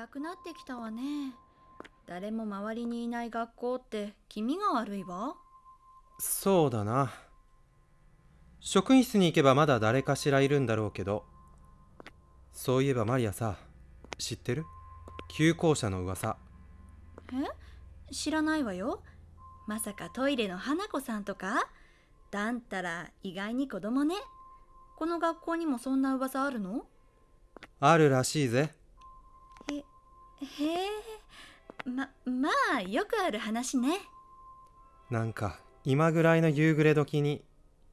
暗くなってきたわね。誰も周りにいない学校って気味が悪いわ。そうだな。職員室に行けばまだ誰かしらいるんだろうけど。そういえばマリアさ知ってる？旧校舎の噂。え？知らないわよ。まさかトイレの花子さんとか？だんたら意外に子供ね。この学校にもそんな噂あるの？あるらしいぜ。へへえ。ままあよくある話ね。なんか今ぐらいの夕暮れ時に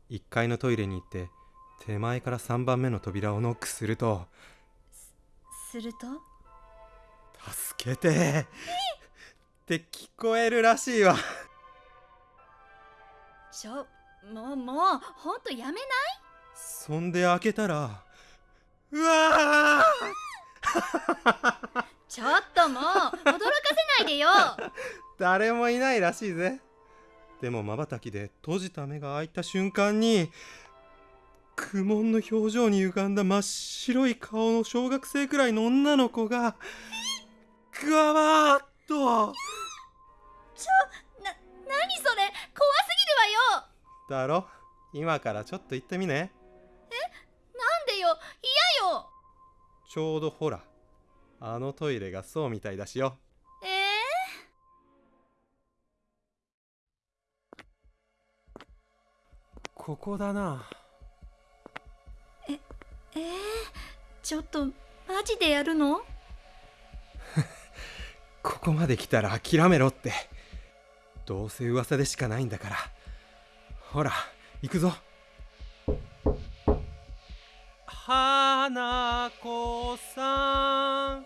1階のトイレに行って手前から3番目の扉をノックすると。すると「助けて!」って聞こえるらしいわ。ちょもうもうほんとやめない？そんで開けたらうわちょっともう驚かせないでよ。誰もいないらしいぜ。でもまばたきで閉じた目が開いた瞬間に苦悶の表情に歪んだ真っ白い顔の小学生くらいの女の子がぐわわーっと。ちょな何それ？怖すぎるわよ。だろ？今からちょっと行ってみね。なんでよ？嫌よ。ちょうどほらあのトイレがそうみたいだしよ。えここだな。ー、えー、ちょっとマジでやるの？ここまで来たら諦めろって。どうせ噂でしかないんだから。ほら行くぞ。花子さん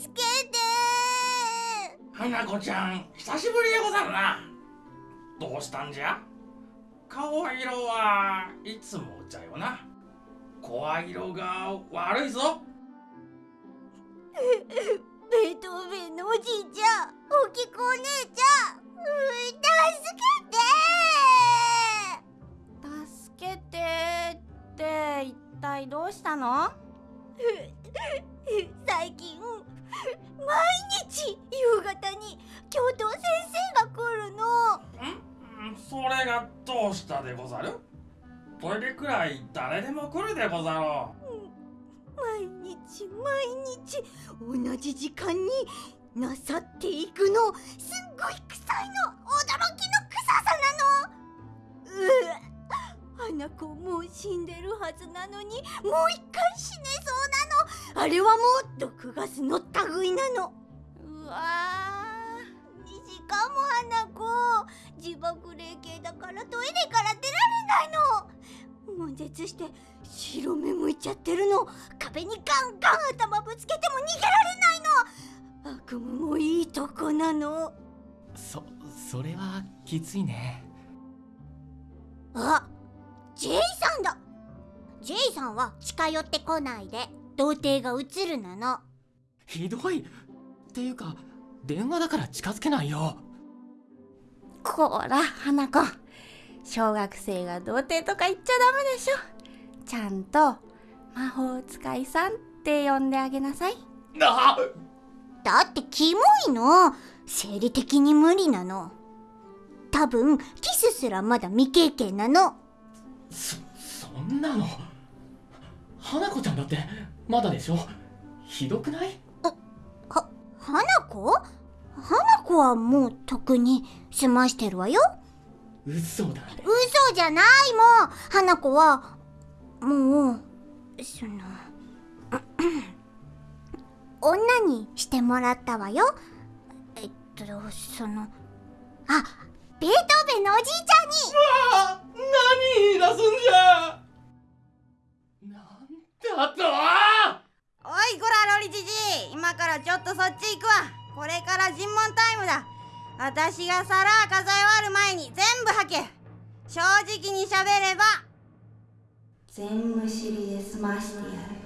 助けて花子ちゃん久しぶりでござるな。どうしたんじゃ？顔色はいつもじゃよな。声色が悪いぞ。ベートーベンのおじいちゃんおきこお姉ちゃんう助けて。助けてって一体どうしたの？最近毎日夕方に教頭先生が来るの。んそれがどうしたでござる？トイレくらい誰でも来るでござろ毎日毎日同じ時間になさっていくの。すっごい臭いの。驚きの臭さなの。うう花子もう死んでるはずなのにもう一回死ねそうなのあれはもう毒ガスの類なの。うわしかも花子。自爆霊系だからトイレから出られないの。悶絶して白目向いちゃってるの。壁にガンガン頭ぶつけても逃げられないの。悪夢もいいとこなの。そそれはきついね。あ J さんだ。J さんは近寄ってこないで童貞が映るなの。ひどい。っていうか電話だから近づけないよ。こら花子。小学生が童貞とか言っちゃダメでしょ。ちゃんと魔法使いさんって呼んであげなさい。あ。だってキモいの。生理的に無理なの。多分キスすらまだ未経験なの。そそんなの。花子ちゃんだってまだでしょ？ひどくない？は花子？花子はもうとっくに済ましてるわよ。嘘だね嘘じゃないもん。花子はもうその 女にしてもらったわよ。えっとそのあベートーベンのおじいちゃんに。あ何言い出すんじゃなんだとおりじじい今からちょっとそっち行くわ。これから尋問タイムだ。私が皿数え終わる前に全部吐け。正直に喋れば。全無知りで済ましてやる。